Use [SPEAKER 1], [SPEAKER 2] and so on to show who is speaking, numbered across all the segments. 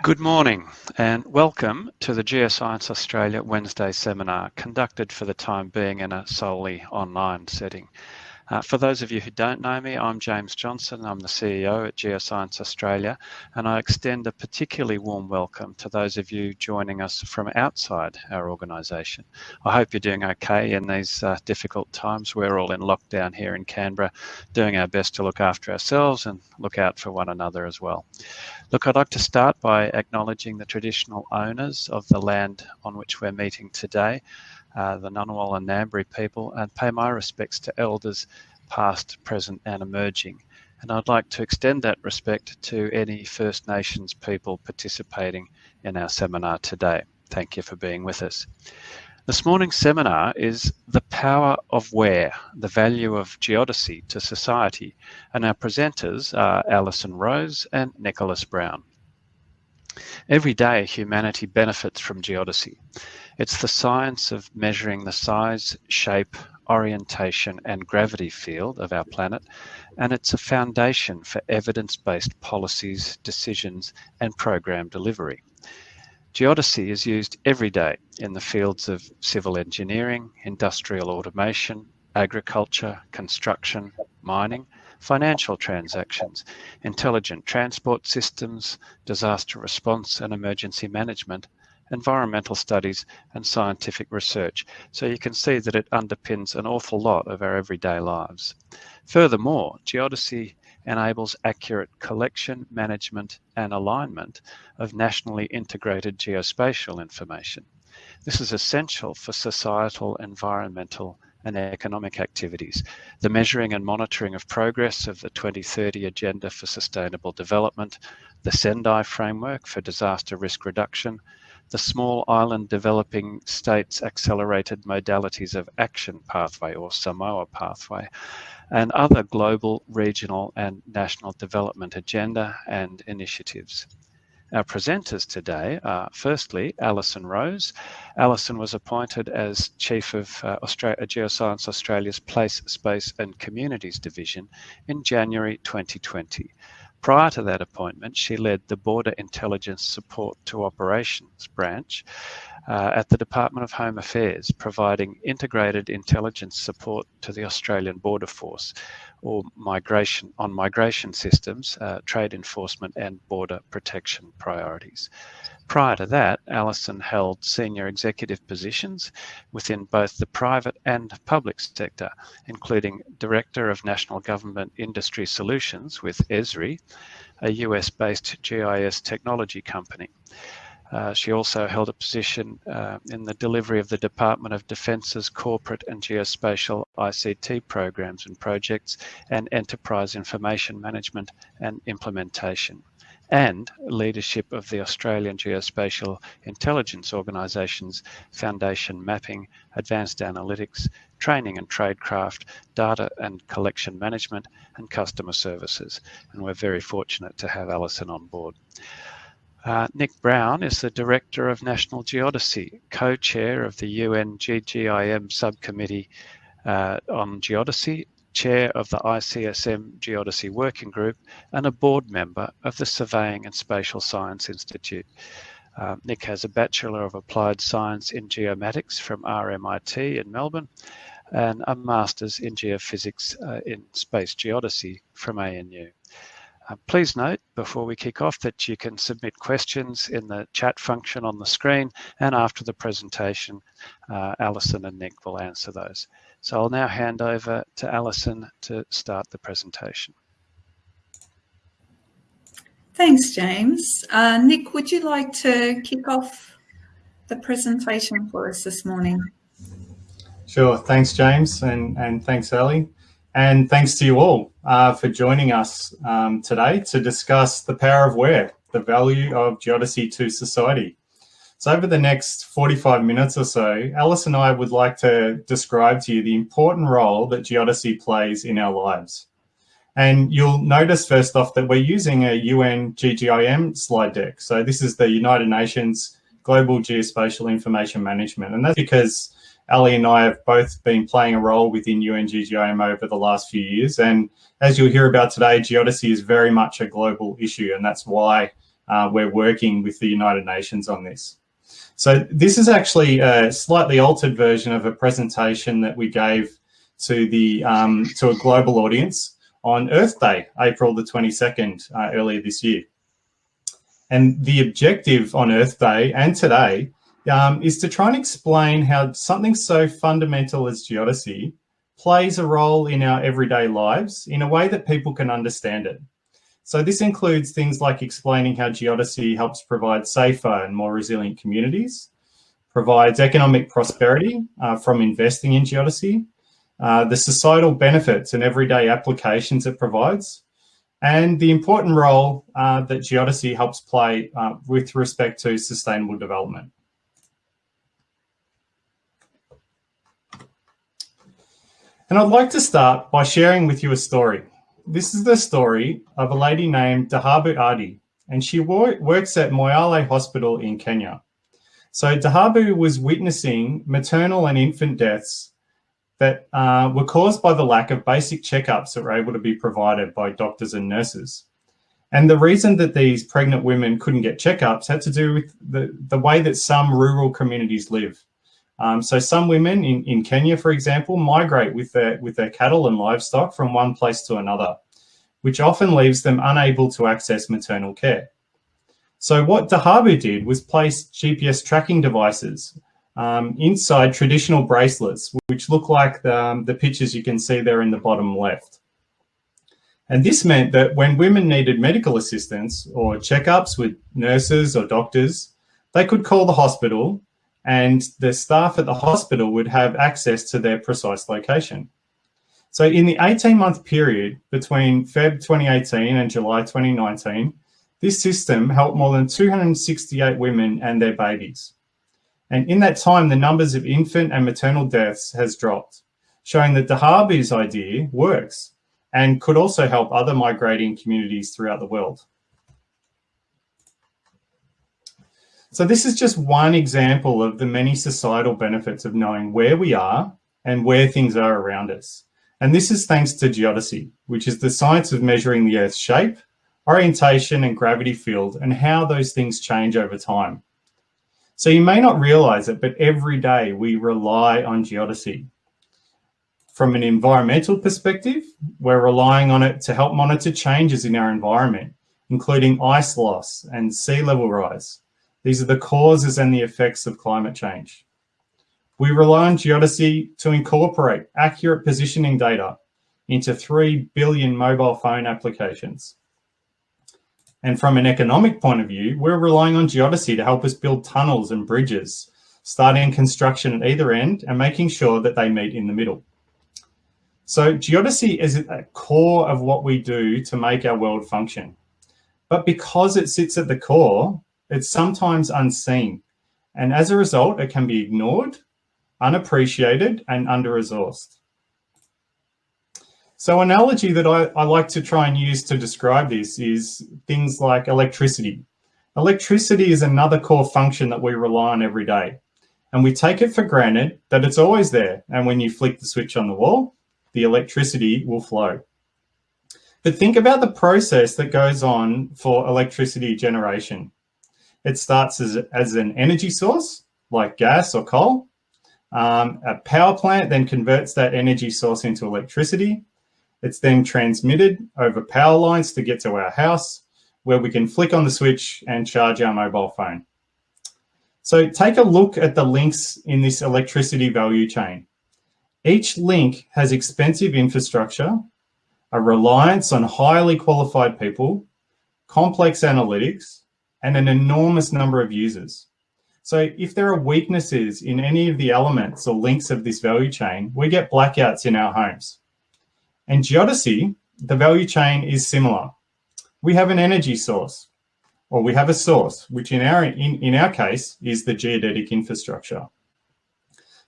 [SPEAKER 1] Good morning and welcome to the Geoscience Australia Wednesday seminar conducted for the time being in a solely online setting. Uh, for those of you who don't know me, I'm James Johnson. I'm the CEO at Geoscience Australia, and I extend a particularly warm welcome to those of you joining us from outside our organisation. I hope you're doing okay in these uh, difficult times. We're all in lockdown here in Canberra, doing our best to look after ourselves and look out for one another as well. Look, I'd like to start by acknowledging the traditional owners of the land on which we're meeting today uh, the Ngunnawal and Ngambri people, and pay my respects to elders past, present, and emerging. And I'd like to extend that respect to any First Nations people participating in our seminar today. Thank you for being with us. This morning's seminar is The Power of Where, the Value of Geodesy to Society. And our presenters are Alison Rose and Nicholas Brown. Every day, humanity benefits from geodesy. It's the science of measuring the size, shape, orientation and gravity field of our planet, and it's a foundation for evidence-based policies, decisions and program delivery. Geodesy is used every day in the fields of civil engineering, industrial automation, agriculture, construction, mining, financial transactions, intelligent transport systems, disaster response and emergency management, environmental studies and scientific research. So you can see that it underpins an awful lot of our everyday lives. Furthermore, geodesy enables accurate collection, management and alignment of nationally integrated geospatial information. This is essential for societal, environmental and economic activities, the measuring and monitoring of progress of the 2030 Agenda for Sustainable Development, the Sendai Framework for Disaster Risk Reduction, the Small Island Developing States Accelerated Modalities of Action Pathway or Samoa Pathway, and other global, regional and national development agenda and initiatives. Our presenters today are firstly Alison Rose. Alison was appointed as Chief of uh, Australia, Geoscience Australia's Place, Space and Communities Division in January 2020. Prior to that appointment, she led the Border Intelligence Support to Operations branch uh, at the Department of Home Affairs, providing integrated intelligence support to the Australian Border Force or migration on migration systems, uh, trade enforcement and border protection priorities. Prior to that, Alison held senior executive positions within both the private and public sector, including Director of National Government Industry Solutions with Esri, a US-based GIS technology company. Uh, she also held a position uh, in the delivery of the Department of Defence's corporate and geospatial ICT programs and projects and enterprise information management and implementation and leadership of the Australian Geospatial Intelligence Organisation's Foundation Mapping, Advanced Analytics, Training and Tradecraft, Data and Collection Management and Customer Services. And we're very fortunate to have Alison on board. Uh, Nick Brown is the Director of National Geodesy, co-chair of the UN GGIM Subcommittee uh, on Geodesy chair of the ICSM Geodesy Working Group, and a board member of the Surveying and Spatial Science Institute. Uh, Nick has a Bachelor of Applied Science in Geomatics from RMIT in Melbourne and a Master's in Geophysics uh, in Space Geodesy from ANU. Uh, please note before we kick off that you can submit questions in the chat function on the screen and after the presentation, uh, Alison and Nick will answer those. So I'll now hand over to Alison to start the presentation.
[SPEAKER 2] Thanks, James. Uh, Nick, would you like to kick off the presentation for us this morning?
[SPEAKER 3] Sure. Thanks, James, and, and thanks, Ali. And thanks to you all uh, for joining us um, today to discuss the power of where, the value of geodesy to society. So over the next 45 minutes or so, Alice and I would like to describe to you the important role that geodesy plays in our lives. And you'll notice first off that we're using a UN GGIM slide deck. So this is the United Nations Global Geospatial Information Management. And that's because Ali and I have both been playing a role within UN GGIM over the last few years. And as you'll hear about today, geodesy is very much a global issue. And that's why uh, we're working with the United Nations on this. So this is actually a slightly altered version of a presentation that we gave to the um, to a global audience on Earth Day, April the 22nd, uh, earlier this year. And the objective on Earth Day and today um, is to try and explain how something so fundamental as geodesy plays a role in our everyday lives in a way that people can understand it. So this includes things like explaining how geodesy helps provide safer and more resilient communities, provides economic prosperity uh, from investing in geodesy, uh, the societal benefits and everyday applications it provides, and the important role uh, that geodesy helps play uh, with respect to sustainable development. And I'd like to start by sharing with you a story. This is the story of a lady named Dahabu Adi, and she works at Moyale Hospital in Kenya. So Dahabu was witnessing maternal and infant deaths that uh, were caused by the lack of basic checkups that were able to be provided by doctors and nurses. And the reason that these pregnant women couldn't get checkups had to do with the, the way that some rural communities live. Um, so some women in, in Kenya, for example, migrate with their, with their cattle and livestock from one place to another, which often leaves them unable to access maternal care. So what Dahabu did was place GPS tracking devices um, inside traditional bracelets, which look like the, um, the pictures you can see there in the bottom left. And this meant that when women needed medical assistance or checkups with nurses or doctors, they could call the hospital and the staff at the hospital would have access to their precise location. So in the 18 month period between Feb 2018 and July 2019, this system helped more than 268 women and their babies. And in that time, the numbers of infant and maternal deaths has dropped, showing that Dahabu's idea works and could also help other migrating communities throughout the world. So this is just one example of the many societal benefits of knowing where we are and where things are around us. And this is thanks to geodesy, which is the science of measuring the Earth's shape, orientation and gravity field and how those things change over time. So you may not realize it, but every day we rely on geodesy. From an environmental perspective, we're relying on it to help monitor changes in our environment, including ice loss and sea level rise. These are the causes and the effects of climate change. We rely on geodesy to incorporate accurate positioning data into 3 billion mobile phone applications. And from an economic point of view, we're relying on geodesy to help us build tunnels and bridges, starting construction at either end and making sure that they meet in the middle. So geodesy is at the core of what we do to make our world function. But because it sits at the core, it's sometimes unseen. And as a result, it can be ignored, unappreciated, and under-resourced. So analogy that I, I like to try and use to describe this is things like electricity. Electricity is another core function that we rely on every day. And we take it for granted that it's always there. And when you flick the switch on the wall, the electricity will flow. But think about the process that goes on for electricity generation. It starts as, as an energy source, like gas or coal. Um, a power plant then converts that energy source into electricity. It's then transmitted over power lines to get to our house where we can flick on the switch and charge our mobile phone. So take a look at the links in this electricity value chain. Each link has expensive infrastructure, a reliance on highly qualified people, complex analytics, and an enormous number of users. So if there are weaknesses in any of the elements or links of this value chain, we get blackouts in our homes. And geodesy, the value chain is similar. We have an energy source, or we have a source, which in our, in, in our case is the geodetic infrastructure.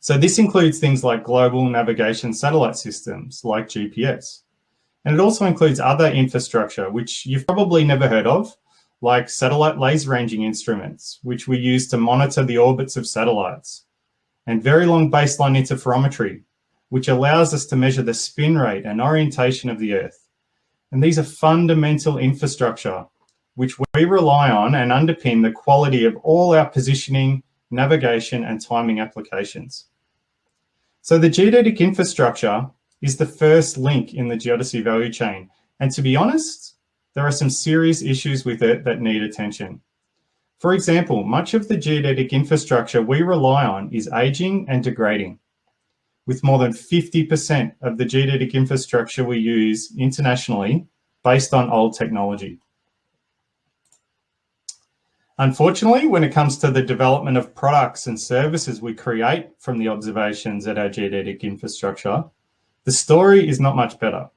[SPEAKER 3] So this includes things like global navigation satellite systems like GPS. And it also includes other infrastructure, which you've probably never heard of, like satellite laser ranging instruments, which we use to monitor the orbits of satellites, and very long baseline interferometry, which allows us to measure the spin rate and orientation of the Earth. And these are fundamental infrastructure which we rely on and underpin the quality of all our positioning, navigation and timing applications. So the geodetic infrastructure is the first link in the geodesy value chain. And to be honest, there are some serious issues with it that need attention. For example, much of the geodetic infrastructure we rely on is aging and degrading, with more than 50% of the geodetic infrastructure we use internationally based on old technology. Unfortunately, when it comes to the development of products and services we create from the observations at our geodetic infrastructure, the story is not much better.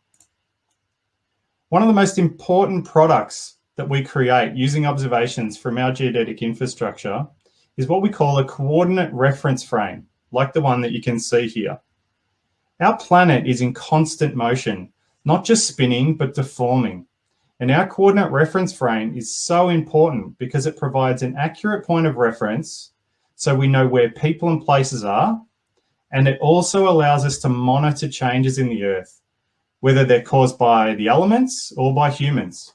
[SPEAKER 3] One of the most important products that we create using observations from our geodetic infrastructure is what we call a coordinate reference frame, like the one that you can see here. Our planet is in constant motion, not just spinning, but deforming. And our coordinate reference frame is so important because it provides an accurate point of reference so we know where people and places are. And it also allows us to monitor changes in the earth, whether they're caused by the elements or by humans.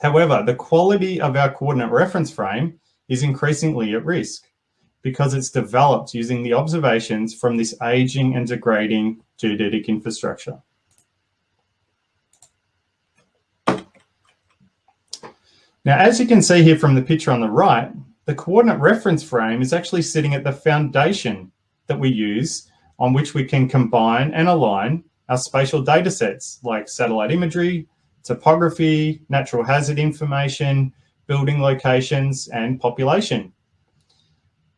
[SPEAKER 3] However, the quality of our coordinate reference frame is increasingly at risk because it's developed using the observations from this aging and degrading geodetic infrastructure. Now, as you can see here from the picture on the right, the coordinate reference frame is actually sitting at the foundation that we use on which we can combine and align our spatial data sets like satellite imagery, topography, natural hazard information, building locations, and population.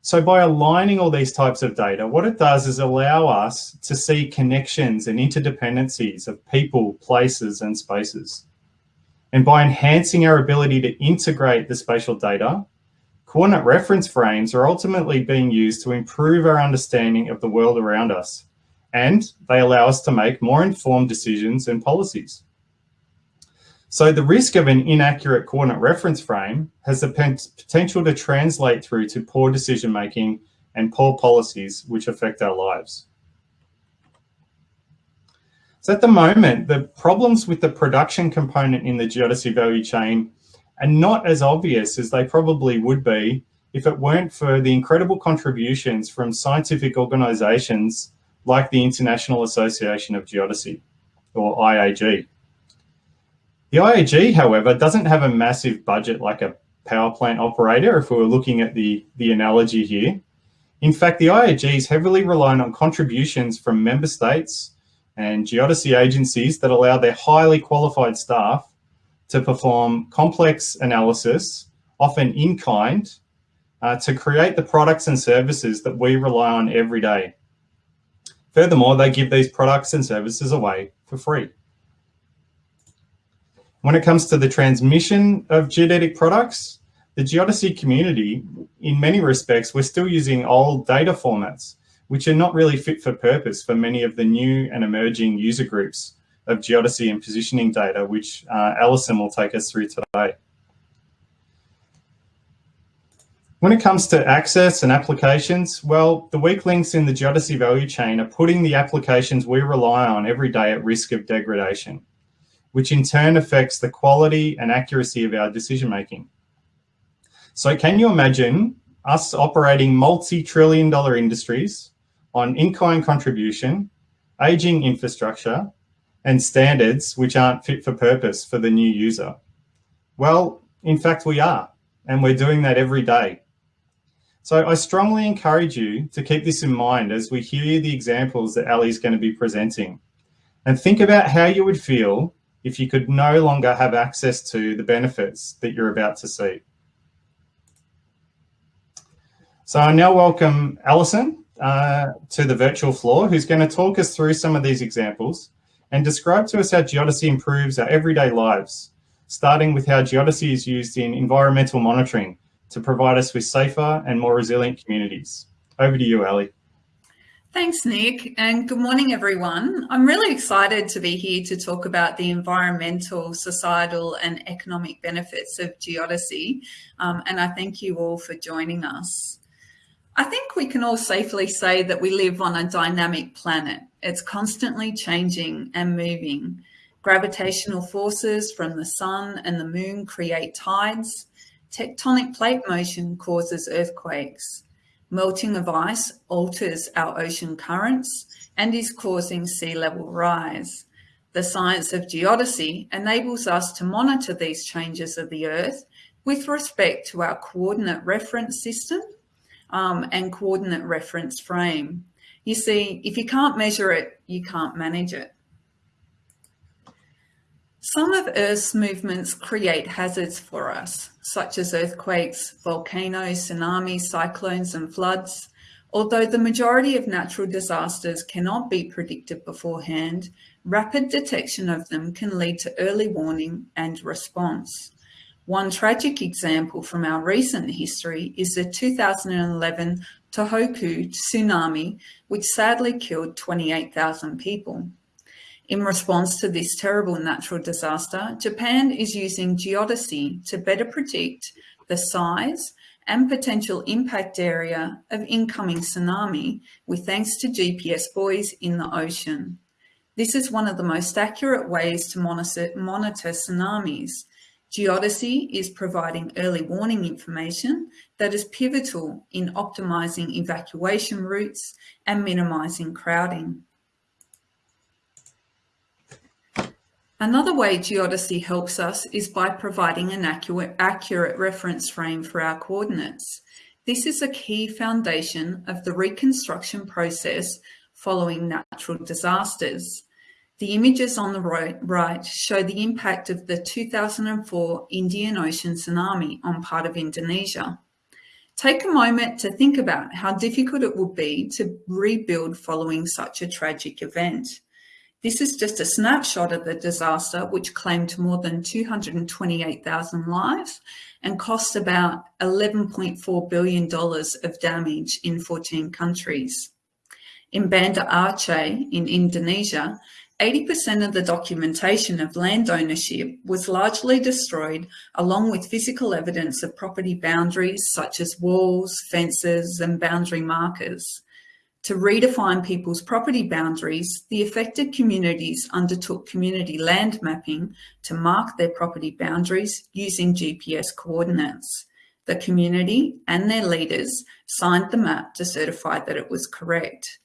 [SPEAKER 3] So by aligning all these types of data, what it does is allow us to see connections and interdependencies of people, places, and spaces. And by enhancing our ability to integrate the spatial data, coordinate reference frames are ultimately being used to improve our understanding of the world around us. And they allow us to make more informed decisions and policies. So the risk of an inaccurate coordinate reference frame has the potential to translate through to poor decision-making and poor policies which affect our lives. So at the moment, the problems with the production component in the geodesy value chain are not as obvious as they probably would be if it weren't for the incredible contributions from scientific organizations like the International Association of Geodesy, or IAG. The IAG, however, doesn't have a massive budget like a power plant operator, if we were looking at the, the analogy here. In fact, the IAG is heavily reliant on contributions from member states and geodesy agencies that allow their highly qualified staff to perform complex analysis, often in kind, uh, to create the products and services that we rely on every day. Furthermore, they give these products and services away for free. When it comes to the transmission of geodetic products, the geodesy community, in many respects, we're still using old data formats which are not really fit for purpose for many of the new and emerging user groups of geodesy and positioning data, which uh, Alison will take us through today. When it comes to access and applications, well, the weak links in the geodesy value chain are putting the applications we rely on every day at risk of degradation, which in turn affects the quality and accuracy of our decision making. So can you imagine us operating multi-trillion dollar industries on in-kind contribution, aging infrastructure, and standards which aren't fit for purpose for the new user? Well, in fact, we are, and we're doing that every day. So I strongly encourage you to keep this in mind as we hear the examples that Ali is going to be presenting. And think about how you would feel if you could no longer have access to the benefits that you're about to see. So I now welcome Alison uh, to the virtual floor, who's going to talk us through some of these examples and describe to us how geodesy improves our everyday lives, starting with how geodesy is used in environmental monitoring to provide us with safer and more resilient communities. Over to you, Ali.
[SPEAKER 2] Thanks, Nick, and good morning, everyone. I'm really excited to be here to talk about the environmental, societal and economic benefits of geodesy, um, and I thank you all for joining us. I think we can all safely say that we live on a dynamic planet. It's constantly changing and moving. Gravitational forces from the sun and the moon create tides. Tectonic plate motion causes earthquakes. Melting of ice alters our ocean currents and is causing sea level rise. The science of geodesy enables us to monitor these changes of the Earth with respect to our coordinate reference system um, and coordinate reference frame. You see, if you can't measure it, you can't manage it. Some of Earth's movements create hazards for us, such as earthquakes, volcanoes, tsunamis, cyclones and floods. Although the majority of natural disasters cannot be predicted beforehand, rapid detection of them can lead to early warning and response. One tragic example from our recent history is the 2011 Tohoku tsunami, which sadly killed 28,000 people. In response to this terrible natural disaster, Japan is using geodesy to better predict the size and potential impact area of incoming tsunami with thanks to GPS buoys in the ocean. This is one of the most accurate ways to monitor, monitor tsunamis. Geodesy is providing early warning information that is pivotal in optimizing evacuation routes and minimizing crowding. Another way geodesy helps us is by providing an accurate, accurate reference frame for our coordinates. This is a key foundation of the reconstruction process following natural disasters. The images on the right show the impact of the 2004 Indian Ocean tsunami on part of Indonesia. Take a moment to think about how difficult it would be to rebuild following such a tragic event. This is just a snapshot of the disaster, which claimed more than 228,000 lives and cost about $11.4 billion of damage in 14 countries. In Banda Aceh in Indonesia, 80% of the documentation of land ownership was largely destroyed along with physical evidence of property boundaries such as walls, fences and boundary markers. To redefine people's property boundaries, the affected communities undertook community land mapping to mark their property boundaries using GPS coordinates. The community and their leaders signed the map to certify that it was correct.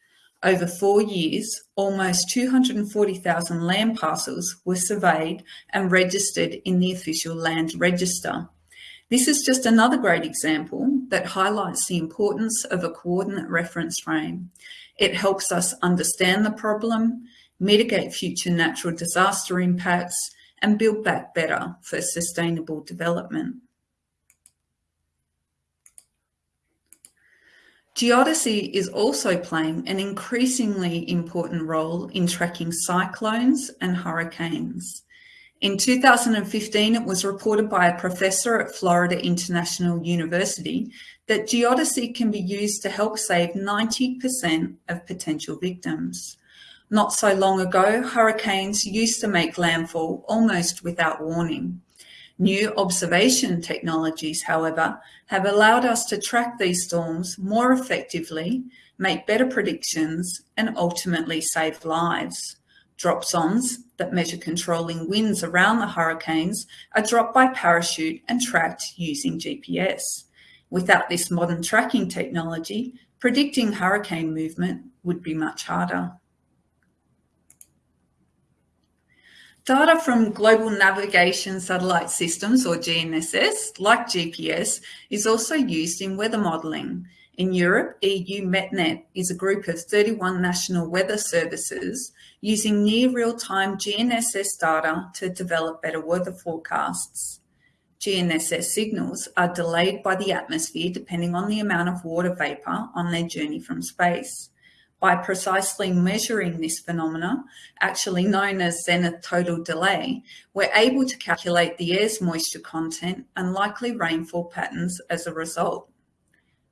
[SPEAKER 2] Over four years, almost 240,000 land parcels were surveyed and registered in the official land register. This is just another great example that highlights the importance of a coordinate reference frame. It helps us understand the problem, mitigate future natural disaster impacts, and build back better for sustainable development. Geodesy is also playing an increasingly important role in tracking cyclones and hurricanes. In 2015, it was reported by a professor at Florida International University that geodesy can be used to help save 90% of potential victims. Not so long ago, hurricanes used to make landfall almost without warning. New observation technologies, however, have allowed us to track these storms more effectively, make better predictions, and ultimately save lives. Dropsondes that measure controlling winds around the hurricanes are dropped by parachute and tracked using GPS. Without this modern tracking technology, predicting hurricane movement would be much harder. Data from Global Navigation Satellite Systems, or GNSS, like GPS, is also used in weather modelling. In Europe, EUMETNET is a group of 31 national weather services using near real-time GNSS data to develop better weather forecasts. GNSS signals are delayed by the atmosphere depending on the amount of water vapour on their journey from space. By precisely measuring this phenomena, actually known as zenith total delay, we're able to calculate the air's moisture content and likely rainfall patterns as a result.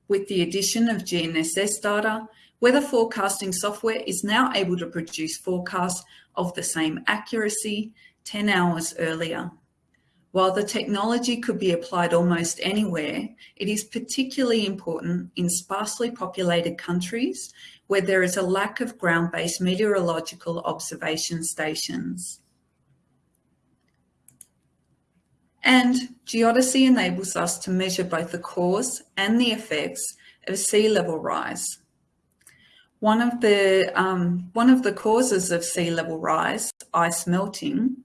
[SPEAKER 2] With the addition of GNSS data, weather forecasting software is now able to produce forecasts of the same accuracy 10 hours earlier. While the technology could be applied almost anywhere, it is particularly important in sparsely populated countries where there is a lack of ground-based meteorological observation stations. And geodesy enables us to measure both the cause and the effects of sea level rise. One of the, um, one of the causes of sea level rise, ice melting,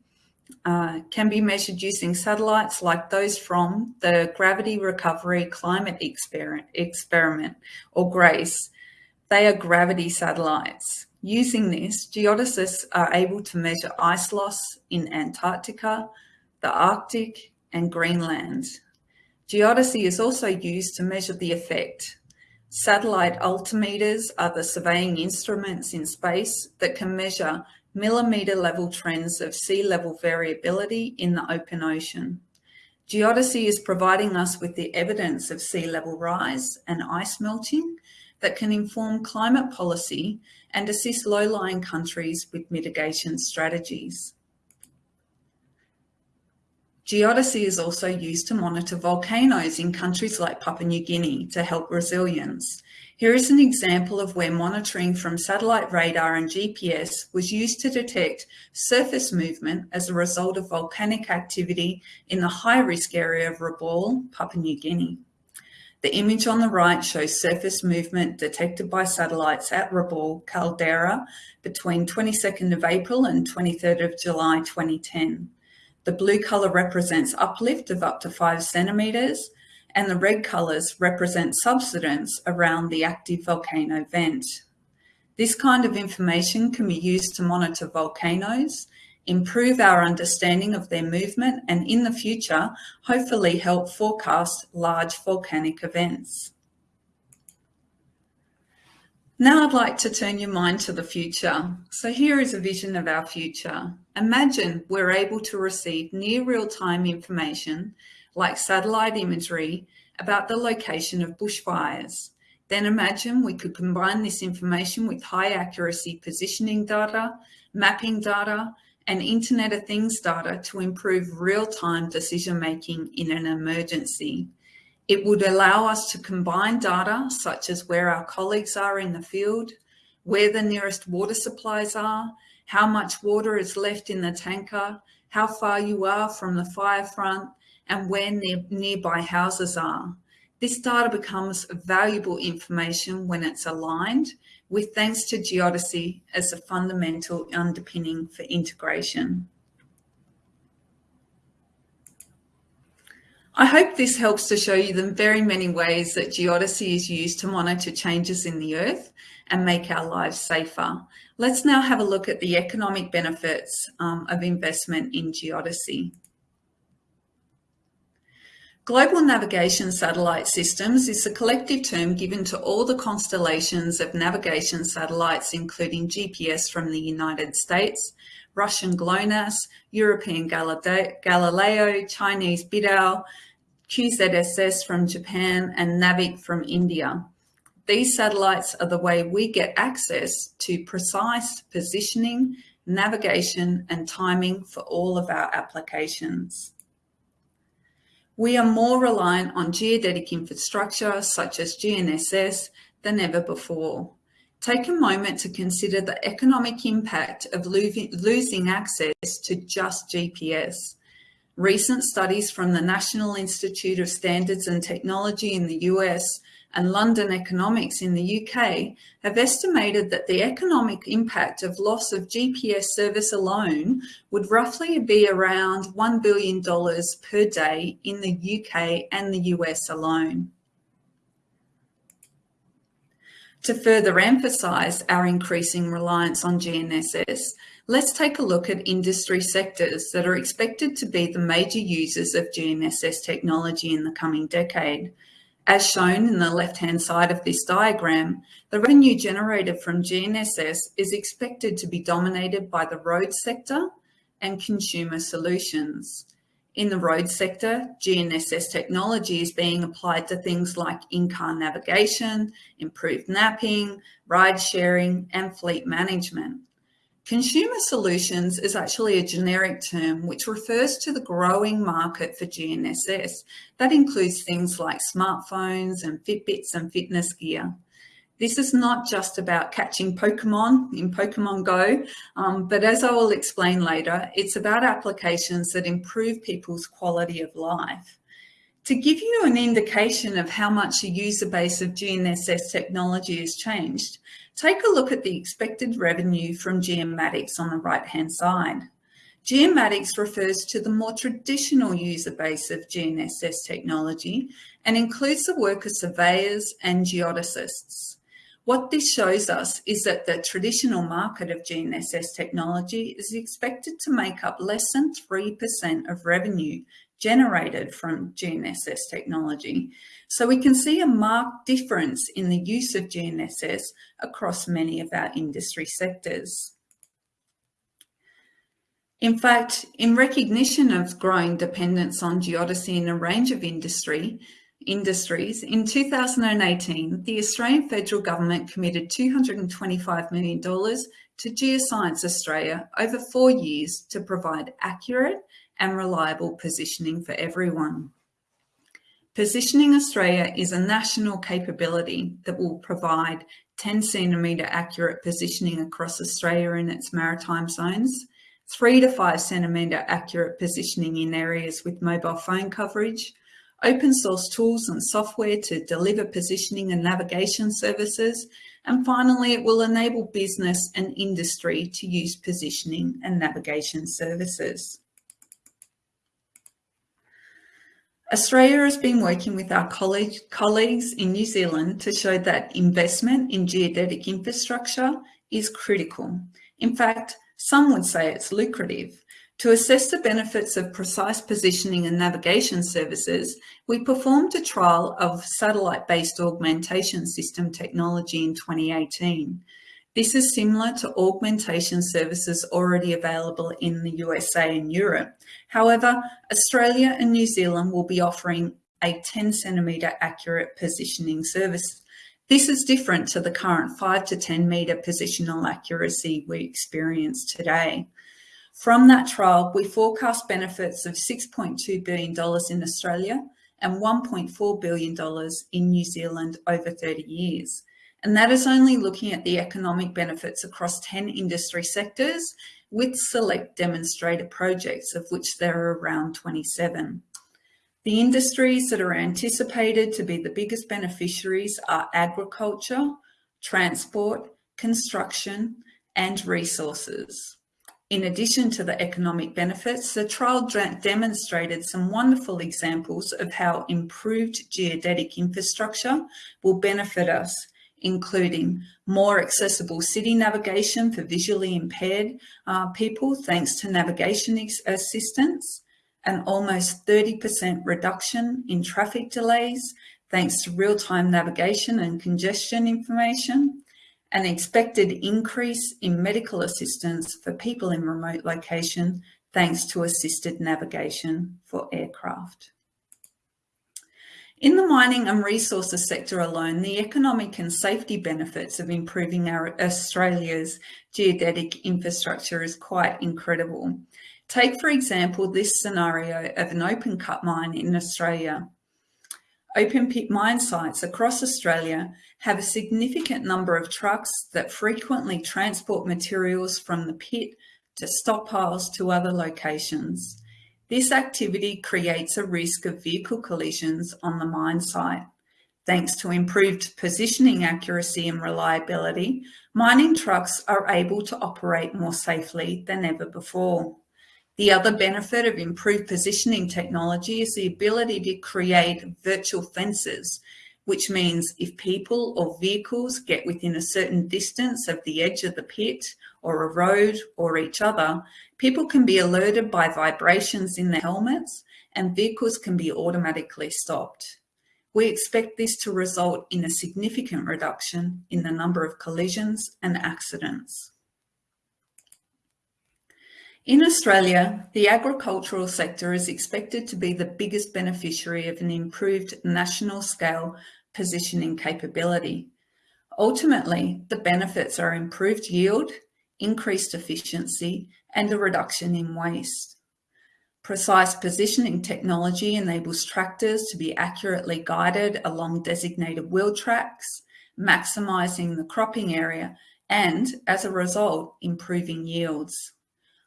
[SPEAKER 2] uh, can be measured using satellites like those from the Gravity Recovery Climate Exper Experiment, or GRACE. They are gravity satellites. Using this, geodesists are able to measure ice loss in Antarctica, the Arctic and Greenland. Geodesy is also used to measure the effect. Satellite altimeters are the surveying instruments in space that can measure millimetre level trends of sea level variability in the open ocean. Geodesy is providing us with the evidence of sea level rise and ice melting that can inform climate policy and assist low-lying countries with mitigation strategies. Geodesy is also used to monitor volcanoes in countries like Papua New Guinea to help resilience. Here is an example of where monitoring from satellite radar and GPS was used to detect surface movement as a result of volcanic activity in the high-risk area of Rabaul, Papua New Guinea. The image on the right shows surface movement detected by satellites at Rabaul caldera between 22nd of April and 23rd of July 2010. The blue colour represents uplift of up to five centimetres and the red colours represent subsidence around the active volcano vent. This kind of information can be used to monitor volcanoes, improve our understanding of their movement and in the future, hopefully help forecast large volcanic events. Now I'd like to turn your mind to the future. So here is a vision of our future. Imagine we're able to receive near real-time information like satellite imagery about the location of bushfires. Then imagine we could combine this information with high accuracy positioning data, mapping data, and Internet of Things data to improve real-time decision-making in an emergency. It would allow us to combine data such as where our colleagues are in the field, where the nearest water supplies are, how much water is left in the tanker, how far you are from the fire front, and where near, nearby houses are. This data becomes valuable information when it's aligned with thanks to geodesy as a fundamental underpinning for integration. I hope this helps to show you the very many ways that geodesy is used to monitor changes in the earth and make our lives safer. Let's now have a look at the economic benefits um, of investment in geodesy. Global Navigation Satellite Systems is a collective term given to all the constellations of navigation satellites, including GPS from the United States, Russian GLONASS, European Galileo, Chinese BeiDou, QZSS from Japan, and NAVIC from India. These satellites are the way we get access to precise positioning, navigation, and timing for all of our applications. We are more reliant on geodetic infrastructure such as GNSS than ever before take a moment to consider the economic impact of losing access to just GPS. Recent studies from the National Institute of Standards and Technology in the US and London Economics in the UK have estimated that the economic impact of loss of GPS service alone would roughly be around $1 billion per day in the UK and the US alone. To further emphasise our increasing reliance on GNSS, let's take a look at industry sectors that are expected to be the major users of GNSS technology in the coming decade. As shown in the left-hand side of this diagram, the revenue generated from GNSS is expected to be dominated by the road sector and consumer solutions. In the road sector, GNSS technology is being applied to things like in-car navigation, improved mapping, ride sharing, and fleet management. Consumer solutions is actually a generic term which refers to the growing market for GNSS. That includes things like smartphones and Fitbits and fitness gear. This is not just about catching Pokemon in Pokemon Go, um, but as I will explain later, it's about applications that improve people's quality of life. To give you an indication of how much the user base of GNSS technology has changed, take a look at the expected revenue from Geomatics on the right-hand side. Geomatics refers to the more traditional user base of GNSS technology and includes the work of surveyors and geodesists. What this shows us is that the traditional market of GNSS technology is expected to make up less than 3% of revenue generated from GNSS technology. So we can see a marked difference in the use of GNSS across many of our industry sectors. In fact, in recognition of growing dependence on geodesy in a range of industry, industries, in 2018, the Australian federal government committed $225 million to Geoscience Australia over four years to provide accurate and reliable positioning for everyone. Positioning Australia is a national capability that will provide 10 centimetre accurate positioning across Australia and its maritime zones, 3 to 5 centimetre accurate positioning in areas with mobile phone coverage, open source tools and software to deliver positioning and navigation services, and finally it will enable business and industry to use positioning and navigation services. Australia has been working with our colleagues in New Zealand to show that investment in geodetic infrastructure is critical. In fact, some would say it's lucrative. To assess the benefits of precise positioning and navigation services, we performed a trial of satellite-based augmentation system technology in 2018. This is similar to augmentation services already available in the USA and Europe. However, Australia and New Zealand will be offering a 10 centimetre accurate positioning service. This is different to the current 5 to 10 metre positional accuracy we experience today. From that trial, we forecast benefits of $6.2 billion in Australia and $1.4 billion in New Zealand over 30 years. And that is only looking at the economic benefits across 10 industry sectors with select demonstrator projects, of which there are around 27. The industries that are anticipated to be the biggest beneficiaries are agriculture, transport, construction, and resources. In addition to the economic benefits, the trial demonstrated some wonderful examples of how improved geodetic infrastructure will benefit us including more accessible city navigation for visually impaired uh, people thanks to navigation assistance, an almost 30% reduction in traffic delays thanks to real-time navigation and congestion information, an expected increase in medical assistance for people in remote location thanks to assisted navigation for aircraft. In the mining and resources sector alone, the economic and safety benefits of improving our Australia's geodetic infrastructure is quite incredible. Take, for example, this scenario of an open cut mine in Australia. Open pit mine sites across Australia have a significant number of trucks that frequently transport materials from the pit to stockpiles to other locations. This activity creates a risk of vehicle collisions on the mine site. Thanks to improved positioning accuracy and reliability, mining trucks are able to operate more safely than ever before. The other benefit of improved positioning technology is the ability to create virtual fences, which means if people or vehicles get within a certain distance of the edge of the pit or a road or each other, people can be alerted by vibrations in their helmets and vehicles can be automatically stopped. We expect this to result in a significant reduction in the number of collisions and accidents. In Australia, the agricultural sector is expected to be the biggest beneficiary of an improved national scale positioning capability. Ultimately, the benefits are improved yield, increased efficiency, and a reduction in waste. Precise positioning technology enables tractors to be accurately guided along designated wheel tracks, maximising the cropping area and, as a result, improving yields.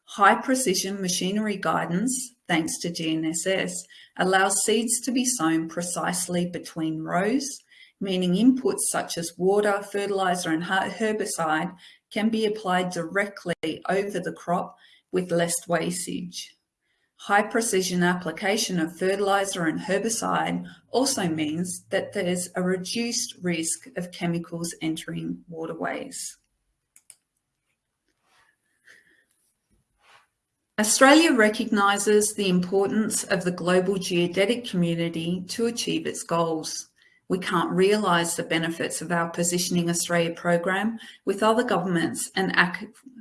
[SPEAKER 2] High precision machinery guidance, thanks to GNSS, allows seeds to be sown precisely between rows, meaning inputs such as water, fertiliser and herbicide can be applied directly over the crop with less wastage. High precision application of fertiliser and herbicide also means that there's a reduced risk of chemicals entering waterways. Australia recognises the importance of the global geodetic community to achieve its goals. We can't realise the benefits of our Positioning Australia program with other governments and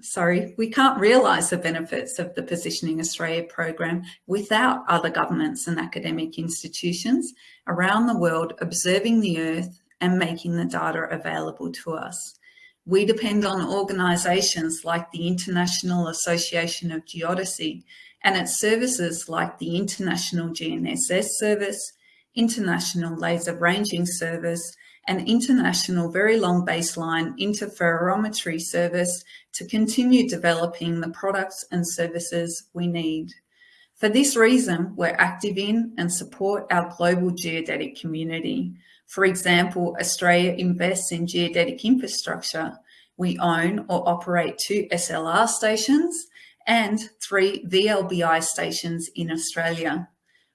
[SPEAKER 2] sorry, we can't realise the benefits of the Positioning Australia program without other governments and academic institutions around the world observing the Earth and making the data available to us. We depend on organisations like the International Association of Geodesy and its services like the International GNSS Service, International Laser Ranging Service, and International Very Long Baseline Interferometry Service to continue developing the products and services we need. For this reason, we're active in and support our global geodetic community. For example, Australia invests in geodetic infrastructure. We own or operate two SLR stations and three VLBI stations in Australia.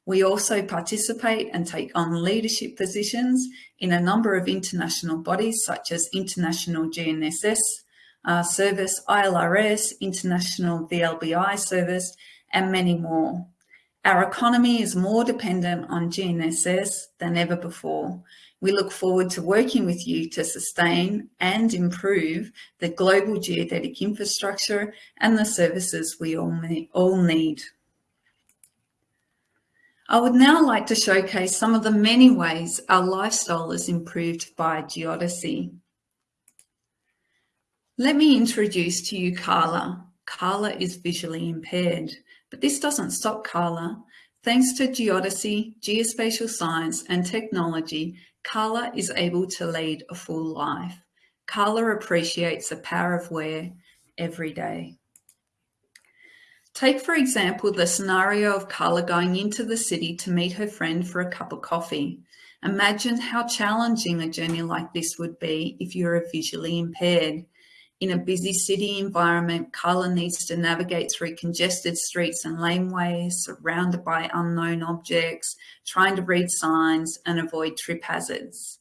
[SPEAKER 2] We also participate and take on leadership positions in a number of international bodies such as International GNSS uh, Service, ILRS, International VLBI Service, and many more. Our economy is more dependent on GNSS than ever before. We look forward to working with you to sustain and improve the global geodetic infrastructure and the services we all, need. I would now like to showcase some of the many ways our lifestyle is improved by geodesy. Let me introduce to you Carla. Carla is visually impaired, but this doesn't stop Carla. Thanks to geodesy, geospatial science and technology, Carla is able to lead a full life. Carla appreciates the power of where every day. Take, for example, the scenario of Carla going into the city to meet her friend for a cup of coffee. Imagine how challenging a journey like this would be if you're visually impaired. In a busy city environment, Carla needs to navigate through congested streets and laneways, surrounded by unknown objects, trying to read signs and avoid trip hazards.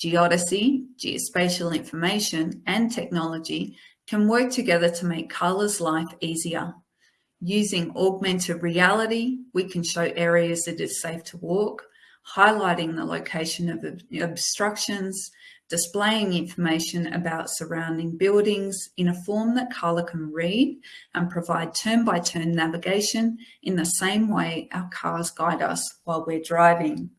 [SPEAKER 2] Geodesy, geospatial information and technology can work together to make Carla's life easier. Using augmented reality, we can show areas that it's safe to walk, highlighting the location of obstructions, displaying information about surrounding buildings in a form that Carla can read and provide turn-by-turn -turn navigation in the same way our cars guide us while we're driving.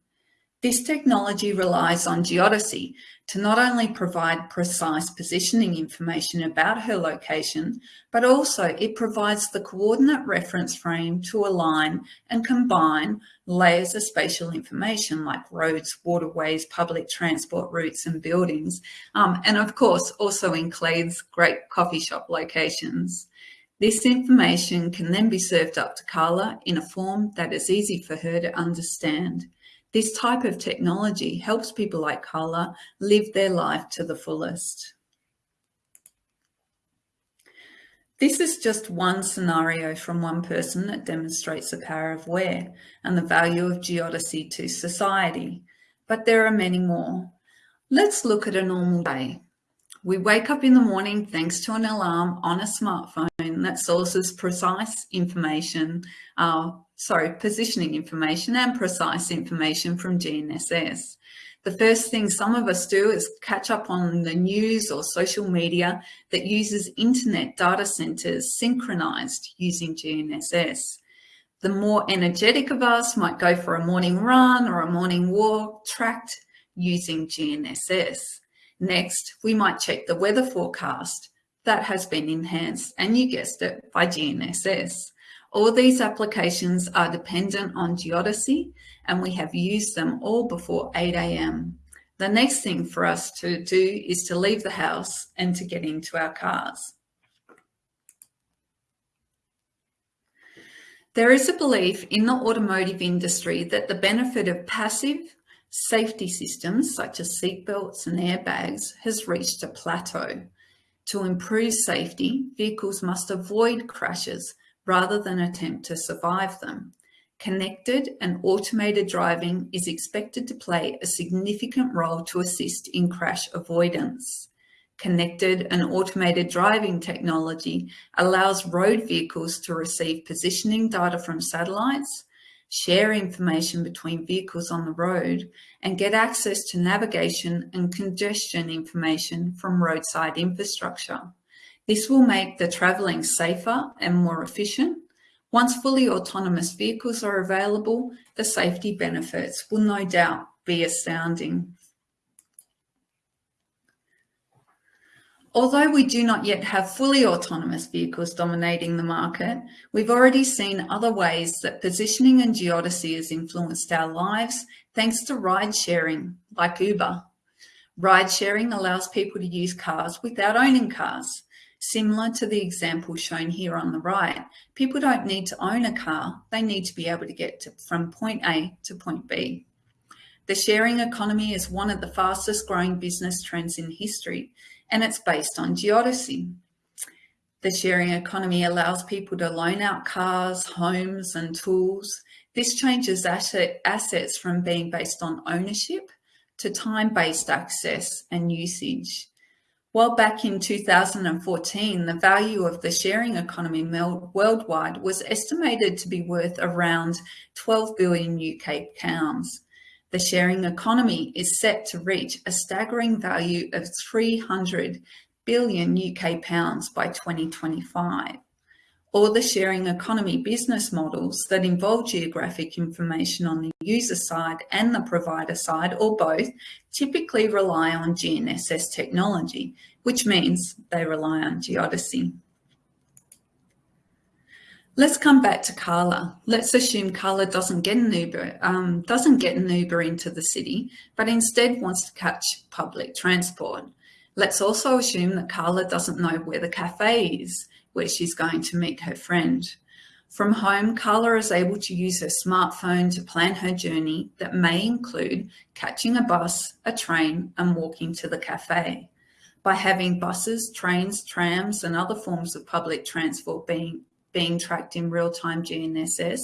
[SPEAKER 2] This technology relies on geodesy to not only provide precise positioning information about her location, but also it provides the coordinate reference frame to align and combine layers of spatial information like roads, waterways, public transport routes and buildings. Um, and of course, also includes great coffee shop locations. This information can then be served up to Carla in a form that is easy for her to understand. This type of technology helps people like Carla live their life to the fullest. This is just one scenario from one person that demonstrates the power of where and the value of geodesy to society, but there are many more. Let's look at a normal day. We wake up in the morning thanks to an alarm on a smartphone that sources precise information uh, sorry, positioning information and precise information from GNSS. The first thing some of us do is catch up on the news or social media that uses internet data centers synchronized using GNSS. The more energetic of us might go for a morning run or a morning walk tracked using GNSS. Next, we might check the weather forecast. That has been enhanced, and you guessed it, by GNSS. All these applications are dependent on geodesy and we have used them all before 8 a.m. The next thing for us to do is to leave the house and to get into our cars. There is a belief in the automotive industry that the benefit of passive safety systems such as seatbelts and airbags has reached a plateau. To improve safety, vehicles must avoid crashes rather than attempt to survive them. Connected and automated driving is expected to play a significant role to assist in crash avoidance. Connected and automated driving technology allows road vehicles to receive positioning data from satellites, share information between vehicles on the road, and get access to navigation and congestion information from roadside infrastructure. This will make the travelling safer and more efficient. Once fully autonomous vehicles are available, the safety benefits will no doubt be astounding. Although we do not yet have fully autonomous vehicles dominating the market, we've already seen other ways that positioning and geodesy has influenced our lives thanks to ride sharing, like Uber. Ride sharing allows people to use cars without owning cars. Similar to the example shown here on the right, people don't need to own a car, they need to be able to get to, from point A to point B. The sharing economy is one of the fastest growing business trends in history and it's based on geodesy. The sharing economy allows people to loan out cars, homes and tools. This changes asset, assets from being based on ownership to time-based access and usage. While back in 2014, the value of the sharing economy worldwide was estimated to be worth around 12 billion UK pounds. The sharing economy is set to reach a staggering value of 300 billion UK pounds by 2025. All the sharing economy business models that involve geographic information on the user side and the provider side, or both, typically rely on GNSS technology, which means they rely on geodesy. Let's come back to Carla. Let's assume Carla doesn't get an Uber, um, doesn't get an Uber into the city, but instead wants to catch public transport. Let's also assume that Carla doesn't know where the cafe is, where she's going to meet her friend. From home, Carla is able to use her smartphone to plan her journey that may include catching a bus, a train, and walking to the cafe. By having buses, trains, trams, and other forms of public transport being being tracked in real-time GNSS,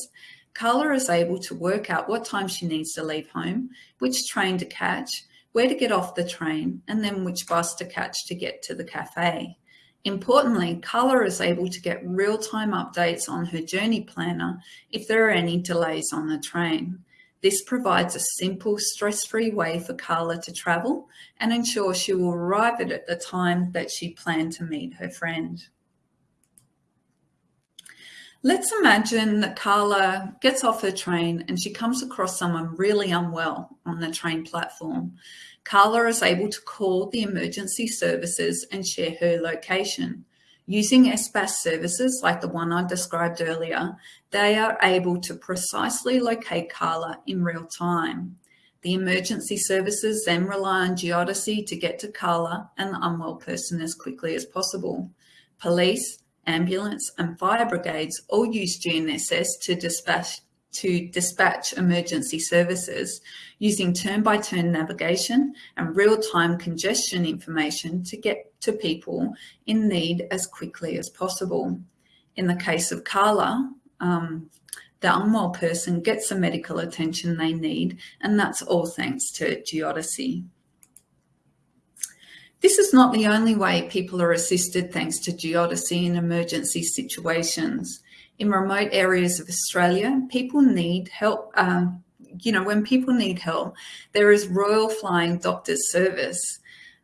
[SPEAKER 2] Carla is able to work out what time she needs to leave home, which train to catch, where to get off the train, and then which bus to catch to get to the cafe. Importantly, Carla is able to get real-time updates on her journey planner if there are any delays on the train. This provides a simple, stress-free way for Carla to travel and ensure she will arrive at the time that she planned to meet her friend. Let's imagine that Carla gets off her train and she comes across someone really unwell on the train platform. Carla is able to call the emergency services and share her location. Using SBAS services like the one I described earlier, they are able to precisely locate Carla in real time. The emergency services then rely on geodesy to get to Carla and the unwell person as quickly as possible. Police, ambulance and fire brigades all use GNSS to dispatch to dispatch emergency services using turn-by-turn -turn navigation and real-time congestion information to get to people in need as quickly as possible. In the case of Carla, um, the unwell person gets the medical attention they need, and that's all thanks to geodesy. This is not the only way people are assisted thanks to geodesy in emergency situations. In remote areas of Australia, people need help. Uh, you know, when people need help, there is Royal Flying Doctors Service.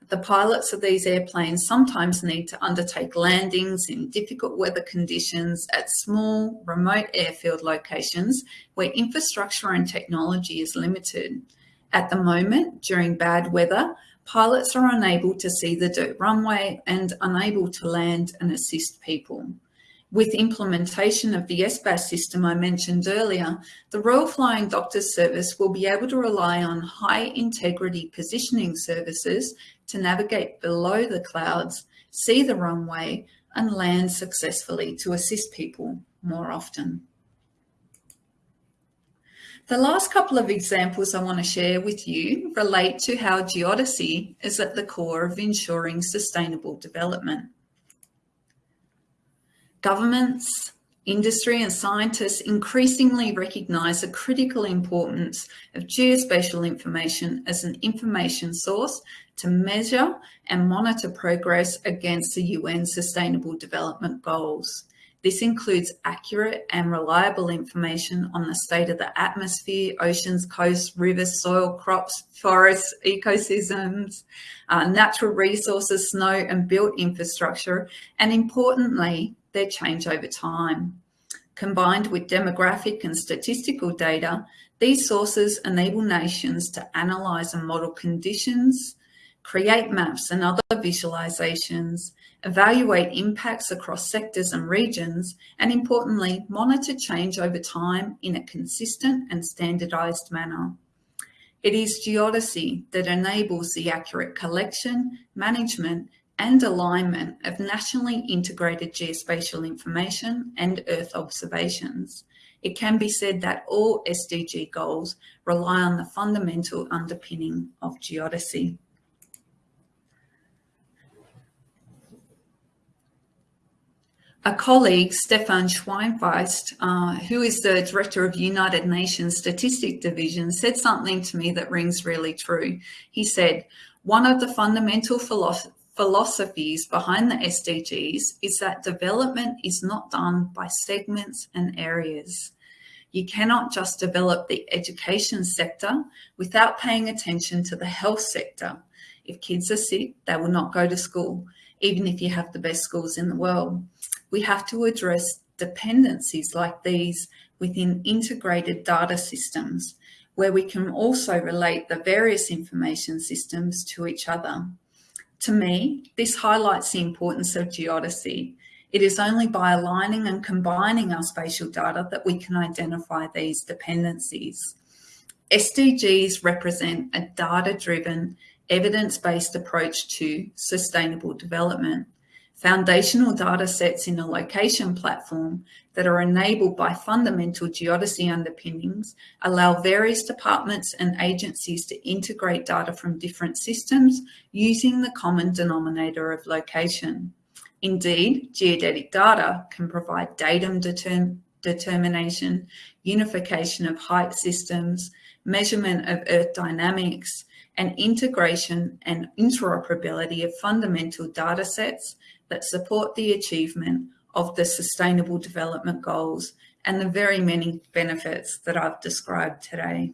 [SPEAKER 2] The pilots of these airplanes sometimes need to undertake landings in difficult weather conditions at small, remote airfield locations where infrastructure and technology is limited. At the moment, during bad weather, Pilots are unable to see the dirt runway and unable to land and assist people. With implementation of the SBAS system I mentioned earlier, the Royal Flying Doctor Service will be able to rely on high integrity positioning services to navigate below the clouds, see the runway and land successfully to assist people more often. The last couple of examples I want to share with you relate to how geodesy is at the core of ensuring sustainable development. Governments, industry and scientists increasingly recognise the critical importance of geospatial information as an information source to measure and monitor progress against the UN Sustainable Development Goals. This includes accurate and reliable information on the state of the atmosphere, oceans, coasts, rivers, soil, crops, forests, ecosystems, uh, natural resources, snow and built infrastructure, and importantly, their change over time. Combined with demographic and statistical data, these sources enable nations to analyse and model conditions, create maps and other visualizations, evaluate impacts across sectors and regions, and importantly, monitor change over time in a consistent and standardized manner. It is geodesy that enables the accurate collection, management, and alignment of nationally integrated geospatial information and Earth observations. It can be said that all SDG goals rely on the fundamental underpinning of geodesy. a colleague, Stefan Schweinfest, uh, who is the director of the United Nations Statistic Division, said something to me that rings really true. He said, one of the fundamental philosoph philosophies behind the SDGs is that development is not done by segments and areas. You cannot just develop the education sector without paying attention to the health sector. If kids are sick, they will not go to school, even if you have the best schools in the world we have to address dependencies like these within integrated data systems, where we can also relate the various information systems to each other. To me, this highlights the importance of geodesy. It is only by aligning and combining our spatial data that we can identify these dependencies. SDGs represent a data-driven, evidence-based approach to sustainable development foundational data sets in a location platform that are enabled by fundamental geodesy underpinnings allow various departments and agencies to integrate data from different systems using the common denominator of location. Indeed, geodetic data can provide datum determ determination, unification of height systems, measurement of earth dynamics, and integration and interoperability of fundamental data sets that support the achievement of the Sustainable Development Goals and the very many benefits that I've described today.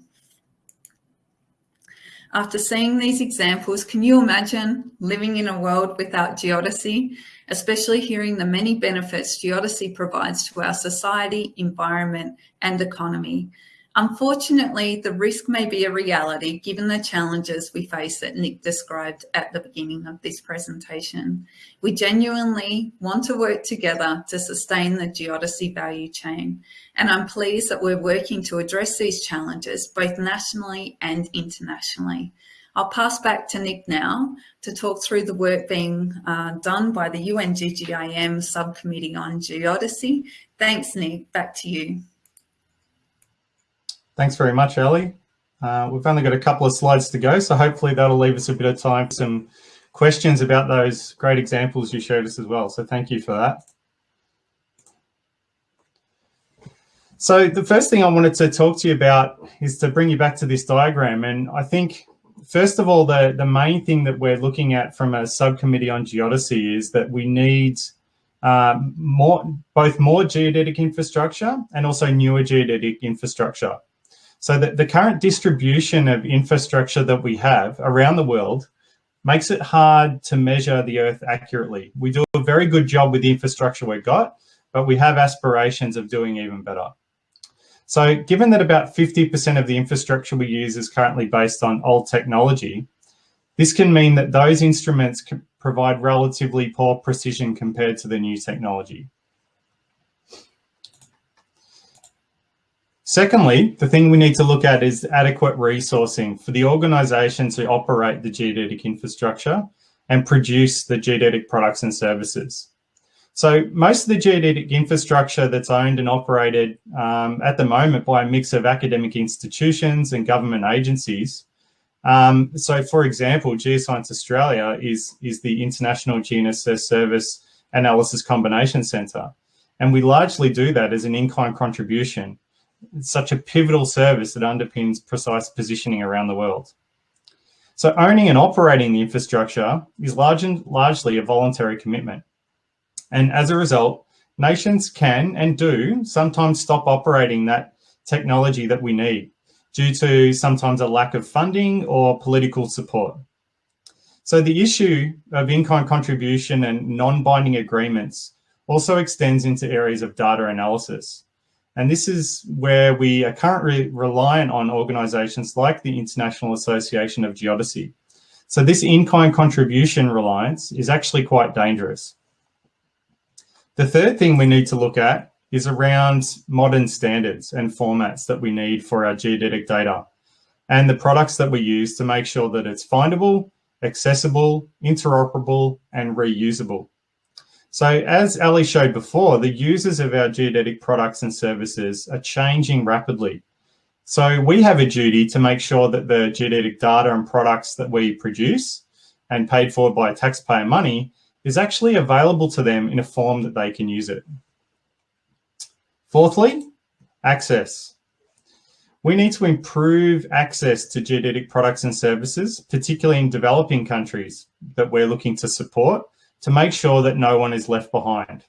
[SPEAKER 2] After seeing these examples, can you imagine living in a world without geodesy, especially hearing the many benefits geodesy provides to our society, environment and economy? Unfortunately, the risk may be a reality given the challenges we face that Nick described at the beginning of this presentation. We genuinely want to work together to sustain the geodesy value chain, and I'm pleased that we're working to address these challenges both nationally and internationally. I'll pass back to Nick now to talk through the work being uh, done by the UNGGIM Subcommittee on Geodesy. Thanks, Nick. Back to you.
[SPEAKER 3] Thanks very much, Ellie. Uh, we've only got a couple of slides to go, so hopefully that'll leave us a bit of time for some questions about those great examples you showed us as well. So thank you for that. So the first thing I wanted to talk to you about is to bring you back to this diagram. And I think, first of all, the, the main thing that we're looking at from a subcommittee on geodesy is that we need uh, more, both more geodetic infrastructure and also newer geodetic infrastructure. So the, the current distribution of infrastructure that we have around the world makes it hard to measure the Earth accurately. We do a very good job with the infrastructure we've got, but we have aspirations of doing even better. So given that about 50% of the infrastructure we use is currently based on old technology, this can mean that those instruments can provide relatively poor precision compared to the new technology. Secondly, the thing we need to look at is adequate resourcing for the organisations to operate the geodetic infrastructure and produce the geodetic products and services. So most of the geodetic infrastructure that's owned and operated um, at the moment by a mix of academic institutions and government agencies. Um, so for example, Geoscience Australia is, is the International GNSS Service Analysis Combination Centre. And we largely do that as an in-kind contribution. Such a pivotal service that underpins precise positioning around the world. So owning and operating the infrastructure is large and largely a voluntary commitment. And as a result, nations can and do sometimes stop operating that technology that we need due to sometimes a lack of funding or political support. So the issue of in-kind contribution and non-binding agreements also extends into areas of data analysis. And this is where we are currently reliant on organizations like the International Association of Geodesy. So this in-kind contribution reliance is actually quite dangerous. The third thing we need to look at is around modern standards and formats that we need for our geodetic data and the products that we use to make sure that it's findable, accessible, interoperable, and reusable. So as Ali showed before, the users of our geodetic products and services are changing rapidly. So we have a duty to make sure that the geodetic data and products that we produce and paid for by taxpayer money is actually available to them in a form that they can use it. Fourthly, access. We need to improve access to geodetic products and services, particularly in developing countries that we're looking to support to make sure that no one is left behind.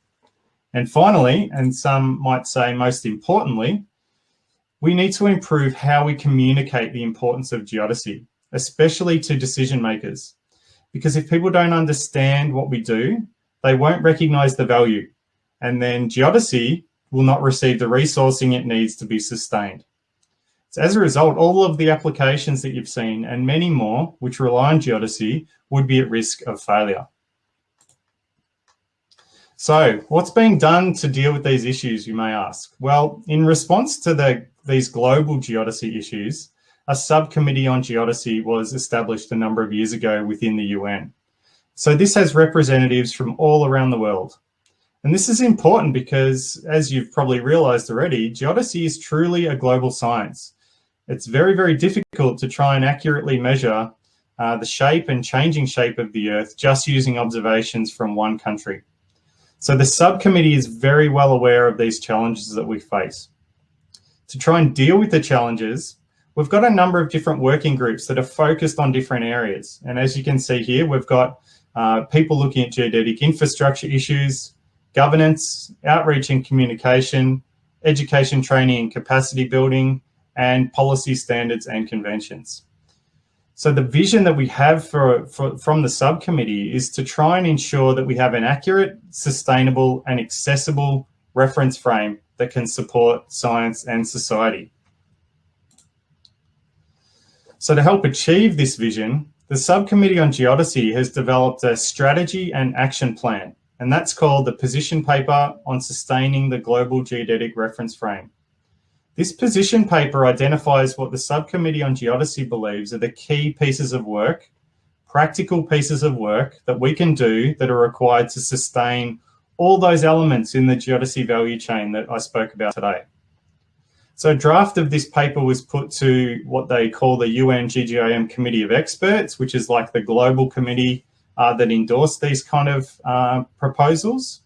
[SPEAKER 3] And finally, and some might say most importantly, we need to improve how we communicate the importance of geodesy, especially to decision makers. Because if people don't understand what we do, they won't recognize the value. And then geodesy will not receive the resourcing it needs to be sustained. So as a result, all of the applications that you've seen and many more which rely on geodesy would be at risk of failure. So what's being done to deal with these issues, you may ask? Well, in response to the, these global geodesy issues, a subcommittee on geodesy was established a number of years ago within the UN. So this has representatives from all around the world. And this is important because, as you've probably realized already, geodesy is truly a global science. It's very, very difficult to try and accurately measure uh, the shape and changing shape of the Earth just using observations from one country. So the subcommittee is very well aware of these challenges that we face. To try and deal with the challenges, we've got a number of different working groups that are focused on different areas. And as you can see here, we've got uh, people looking at geodetic infrastructure issues, governance, outreach and communication, education training and capacity building, and policy standards and conventions. So the vision that we have for, for, from the subcommittee is to try and ensure that we have an accurate, sustainable and accessible reference frame that can support science and society. So to help achieve this vision, the Subcommittee on Geodesy has developed a strategy and action plan, and that's called the Position Paper on Sustaining the Global Geodetic Reference Frame. This position paper identifies what the Subcommittee on Geodesy believes are the key pieces of work, practical pieces of work that we can do that are required to sustain all those elements in the geodesy value chain that I spoke about today. So a draft of this paper was put to what they call the UN GGIM Committee of Experts, which is like the global committee uh, that endorsed these kind of uh, proposals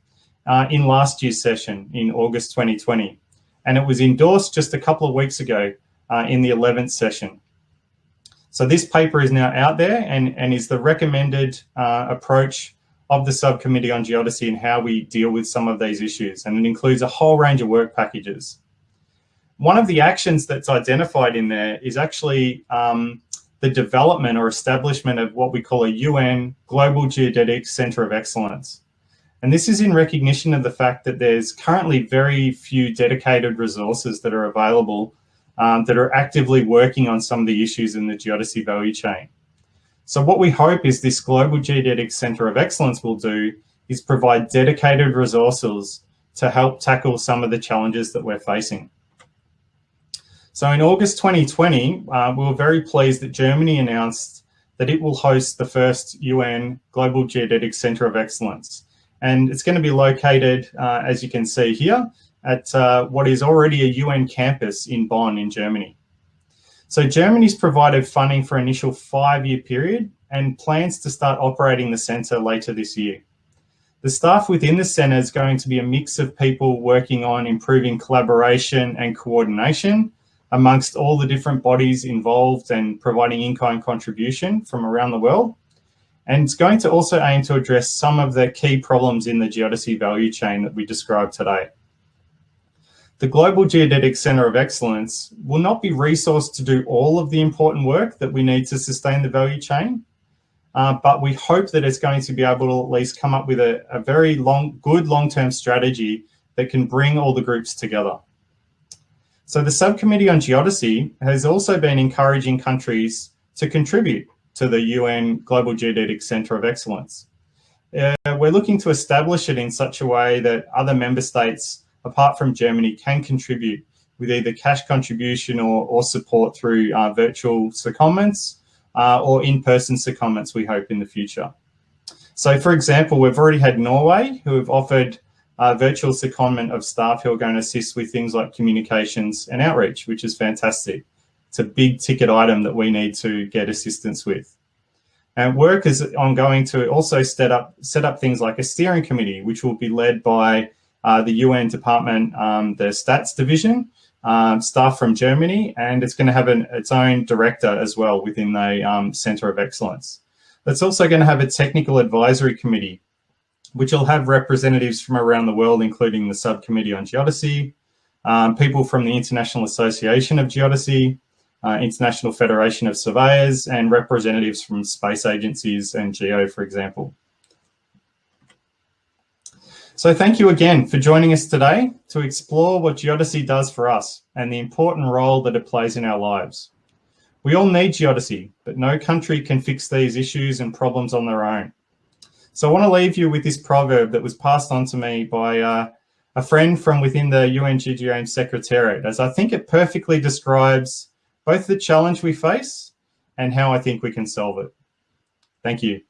[SPEAKER 3] uh, in last year's session in August 2020. And it was endorsed just a couple of weeks ago uh, in the 11th session. So this paper is now out there and, and is the recommended uh, approach of the subcommittee on geodesy and how we deal with some of these issues. And it includes a whole range of work packages one of the actions that's identified in there is actually um, the development or establishment of what we call a UN Global Geodetic Center of Excellence. And this is in recognition of the fact that there's currently very few dedicated resources that are available um, that are actively working on some of the issues in the geodesy value chain. So what we hope is this Global Geodetic Center of Excellence will do is provide dedicated resources to help tackle some of the challenges that we're facing. So in August 2020, uh, we were very pleased that Germany announced that it will host the first UN Global Geodetic Centre of Excellence. And it's going to be located, uh, as you can see here, at uh, what is already a UN campus in Bonn in Germany. So Germany's provided funding for initial five-year period and plans to start operating the centre later this year. The staff within the centre is going to be a mix of people working on improving collaboration and coordination amongst all the different bodies involved and providing in-kind contribution from around the world. And it's going to also aim to address some of the key problems in the geodesy value chain that we described today. The Global Geodetic Centre of Excellence will not be resourced to do all of the important work that we need to sustain the value chain, uh, but we hope that it's going to be able to at least come up with a, a very long, good long-term strategy that can bring all the groups together. So the Subcommittee on Geodesy has also been encouraging countries to contribute to the UN Global Geodetic Centre of Excellence. Uh, we're looking to establish it in such a way that other member states, apart from Germany, can contribute with either cash contribution or, or support through uh, virtual secondments uh, or in-person secondments, we hope, in the future. So, for example, we've already had Norway who have offered uh, virtual secondment of staff who are going to assist with things like communications and outreach, which is fantastic. It's a big ticket item that we need to get assistance with. And work is ongoing to also set up set up things like a steering committee, which will be led by uh, the UN department, um, the stats division, um, staff from Germany, and it's going to have an, its own director as well within the um, Centre of Excellence. It's also going to have a technical advisory committee, which will have representatives from around the world, including the Subcommittee on Geodesy, um, people from the International Association of Geodesy, uh, International Federation of Surveyors, and representatives from space agencies and GEO, for example. So thank you again for joining us today to explore what geodesy does for us and the important role that it plays in our lives. We all need geodesy, but no country can fix these issues and problems on their own. So I want to leave you with this proverb that was passed on to me by uh, a friend from within the UNGGIM Secretariat, as I think it perfectly describes both the challenge we face and how I think we can solve it. Thank you.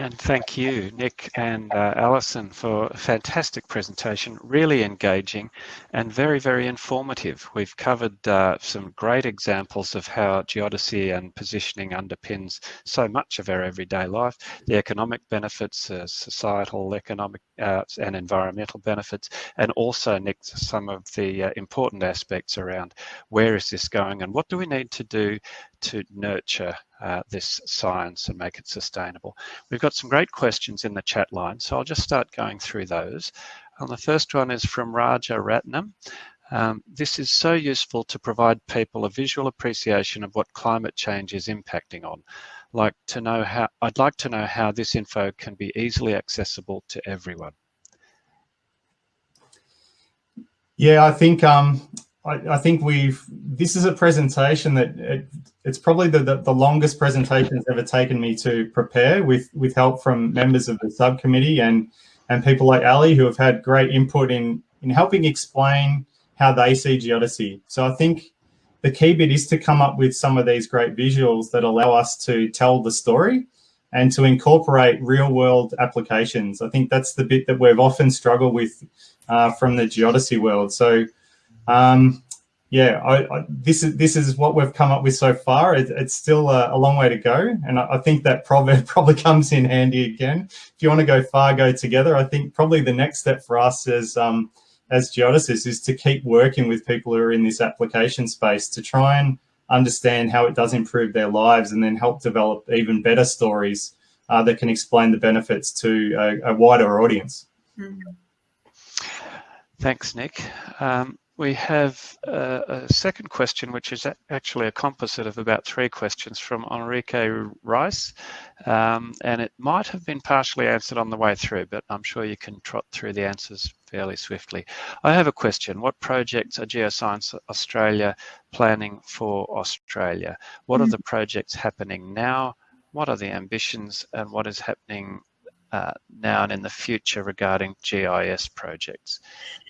[SPEAKER 1] And thank you, Nick and uh, Alison, for a fantastic presentation, really engaging and very, very informative. We've covered uh, some great examples of how geodesy and positioning underpins so much of our everyday life, the economic benefits, uh, societal, economic uh, and environmental benefits, and also, Nick, some of the uh, important aspects around where is this going and what do we need to do to nurture uh, this science and make it sustainable. We've got some great questions in the chat line, so I'll just start going through those. And the first one is from Raja Ratnam. Um, this is so useful to provide people a visual appreciation of what climate change is impacting on. Like to know how, I'd like to know how this info can be easily accessible to everyone.
[SPEAKER 3] Yeah, I think um, I, I, think we've, this is a presentation that it, it's probably the, the, the, longest presentation it's ever taken me to prepare with, with help from members of the subcommittee and, and people like Ali who have had great input in, in helping explain how they see geodesy. So I think the key bit is to come up with some of these great visuals that allow us to tell the story and to incorporate real world applications. I think that's the bit that we've often struggled with uh, from the geodesy world. So um, yeah, I, I, this is this is what we've come up with so far. It, it's still a, a, long way to go, and I, I, think that proverb probably comes in handy again. If you want to go far, go together. I think probably the next step for us as um, as geodesists is to keep working with people who are in this application space to try and understand how it does improve their lives, and then help develop even better stories uh, that can explain the benefits to a, a wider audience. Mm -hmm.
[SPEAKER 1] Thanks, Nick. Um, we have a, a, second question, which is actually a composite of about three questions from Enrique Rice. Um, and it might have been partially answered on the way through, but I'm sure you can trot through the answers fairly swiftly. I have a question. What projects are Geoscience Australia planning for Australia? What are mm. the projects happening now? What are the ambitions and what is happening uh, now and in the future regarding GIS projects?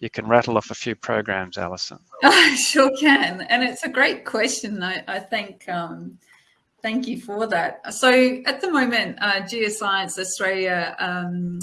[SPEAKER 1] You can rattle off a few programs, Alison.
[SPEAKER 2] I sure can. And it's a great question. I, I think um, Thank you for that. So at the moment, uh, Geoscience Australia um,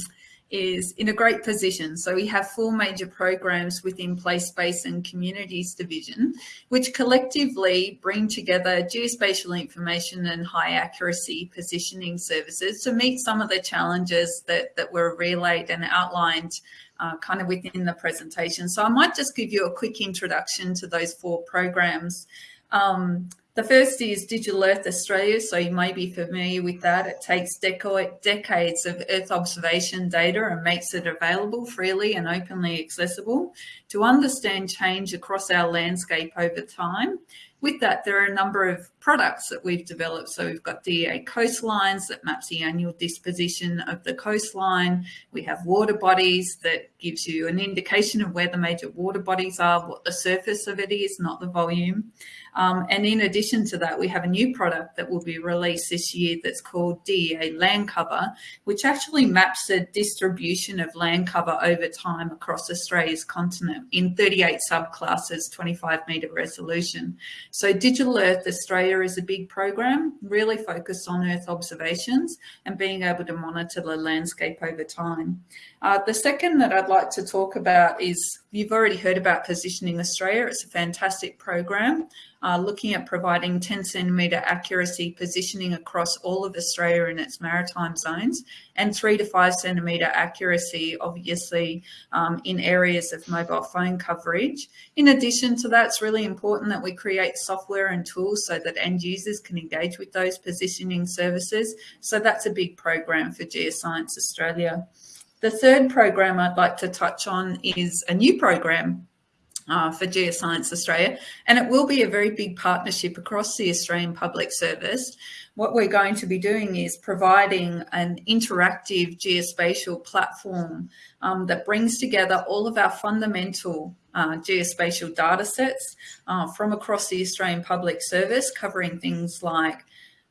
[SPEAKER 2] is in a great position. So we have four major programs within Place, Space and Communities Division, which collectively bring together geospatial information and high accuracy positioning services to meet some of the challenges that, that were relayed and outlined uh, kind of within the presentation. So I might just give you a quick introduction to those four programs. Um, the first is Digital Earth Australia, so you may be familiar with that. It takes decades of Earth observation data and makes it available freely and openly accessible to understand change across our landscape over time with that, there are a number of products that we've developed. So we've got DEA coastlines that maps the annual disposition of the coastline. We have water bodies that gives you an indication of where the major water bodies are, what the surface of it is, not the volume. Um, and in addition to that, we have a new product that will be released this year that's called DEA Land Cover, which actually maps the distribution of land cover over time across Australia's continent in 38 subclasses, 25 metre resolution. So Digital Earth Australia is a big program, really focused on Earth observations and being able to monitor the landscape over time. Uh, the second that I'd like to talk about is, you've already heard about Positioning Australia. It's a fantastic program uh, looking at providing 10 centimetre accuracy positioning across all of Australia in its maritime zones and three to five centimetre accuracy, obviously, um, in areas of mobile phone coverage. In addition to that, it's really important that we create software and tools so that end users can engage with those positioning services. So that's a big program for Geoscience Australia. The third program I'd like to touch on is a new program uh, for Geoscience Australia, and it will be a very big partnership across the Australian Public Service. What we're going to be doing is providing an interactive geospatial platform um, that brings together all of our fundamental uh, geospatial data sets uh, from across the Australian Public Service, covering things like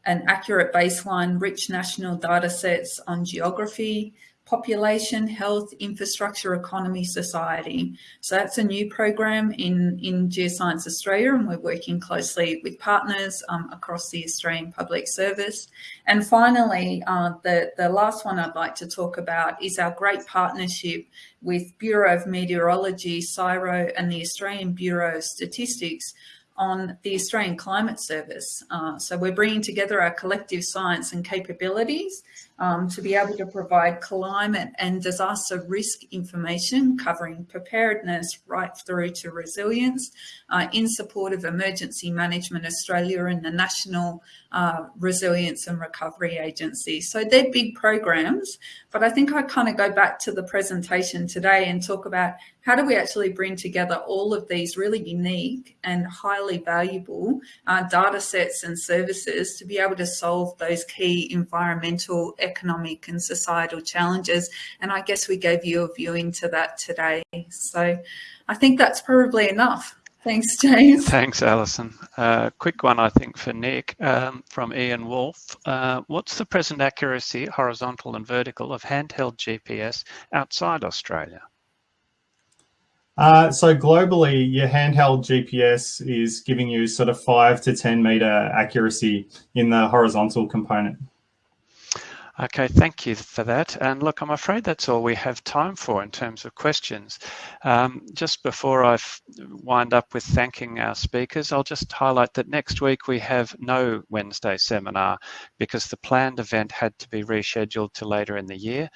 [SPEAKER 2] an accurate baseline, rich national data sets on geography, population, health, infrastructure, economy, society. So that's a new program in, in Geoscience Australia and we're working closely with partners um, across the Australian Public Service. And finally, uh, the, the last one I'd like to talk about is our great partnership with Bureau of Meteorology, CSIRO and the Australian Bureau of Statistics on the Australian Climate Service. Uh, so we're bringing together our collective science and capabilities um, to be able to provide climate and disaster risk information covering preparedness right through to resilience uh, in support of Emergency Management Australia and the National uh, Resilience and Recovery Agency. So they're big programs, but I think I kind of go back to the presentation today and talk about how do we actually bring together all of these really unique and highly valuable uh, data sets and services to be able to solve those key environmental economic and societal challenges. And I guess we gave you a view into that today. So I think that's probably enough. Thanks, James.
[SPEAKER 1] Thanks, Alison. Uh, quick one, I think, for Nick um, from Ian Wolf. Uh, what's the present accuracy, horizontal and vertical, of handheld GPS outside Australia?
[SPEAKER 3] Uh, so globally, your handheld GPS is giving you sort of five to 10 meter accuracy in the horizontal component.
[SPEAKER 1] Okay, thank you for that. And look, I'm afraid that's all we have time for in terms of questions. Um, just before I wind up with thanking our speakers, I'll just highlight that next week we have no Wednesday seminar because the planned event had to be rescheduled to later in the year.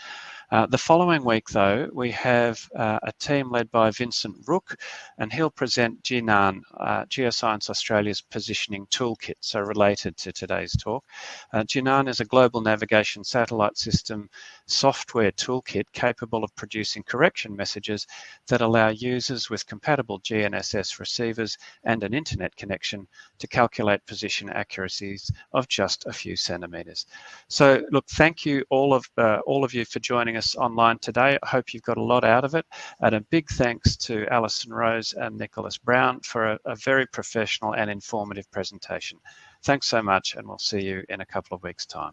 [SPEAKER 1] Uh, the following week, though, we have uh, a team led by Vincent Rook, and he'll present Ginan, uh, Geoscience Australia's positioning toolkit, so related to today's talk. Uh, Ginan is a global navigation satellite system software toolkit capable of producing correction messages that allow users with compatible GNSS receivers and an internet connection to calculate position accuracies of just a few centimeters. So look, thank you all of, uh, all of you for joining us online today. I hope you've got a lot out of it. And a big thanks to Alison Rose and Nicholas Brown for a, a very professional and informative presentation. Thanks so much, and we'll see you in a couple of weeks' time.